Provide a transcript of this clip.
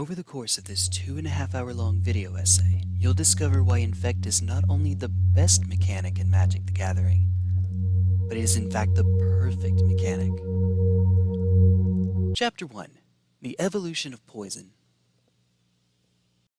Over the course of this two and a half hour long video essay, you'll discover why Infect is not only the best mechanic in Magic the Gathering, but is in fact the perfect mechanic. Chapter 1 The Evolution of Poison